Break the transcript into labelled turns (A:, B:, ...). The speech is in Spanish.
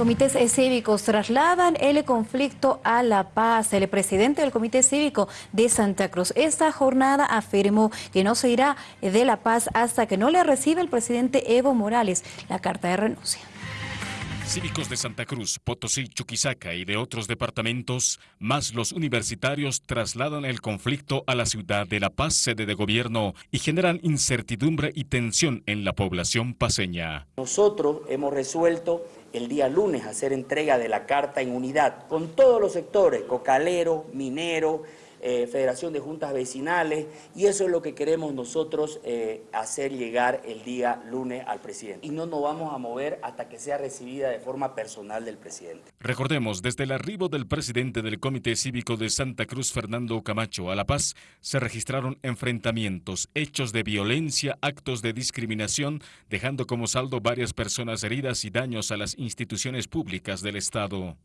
A: Comités cívicos trasladan el conflicto a La Paz. El presidente del Comité Cívico de Santa Cruz esta jornada afirmó que no se irá de La Paz hasta que no le reciba el presidente Evo Morales la carta de renuncia.
B: Cívicos de Santa Cruz, Potosí, Chuquisaca y de otros departamentos, más los universitarios trasladan el conflicto a la ciudad de La Paz, sede de gobierno, y generan incertidumbre y tensión en la población paseña.
C: Nosotros hemos resuelto el día lunes hacer entrega de la carta en unidad con todos los sectores, cocalero, minero, eh, Federación de Juntas Vecinales, y eso es lo que queremos nosotros eh, hacer llegar el día lunes al presidente. Y no nos vamos a mover hasta que sea recibida de forma personal del presidente.
B: Recordemos, desde el arribo del presidente del Comité Cívico de Santa Cruz, Fernando Camacho, a La Paz, se registraron enfrentamientos, hechos de violencia, actos de discriminación, dejando como saldo varias personas heridas y daños a las instituciones públicas del Estado.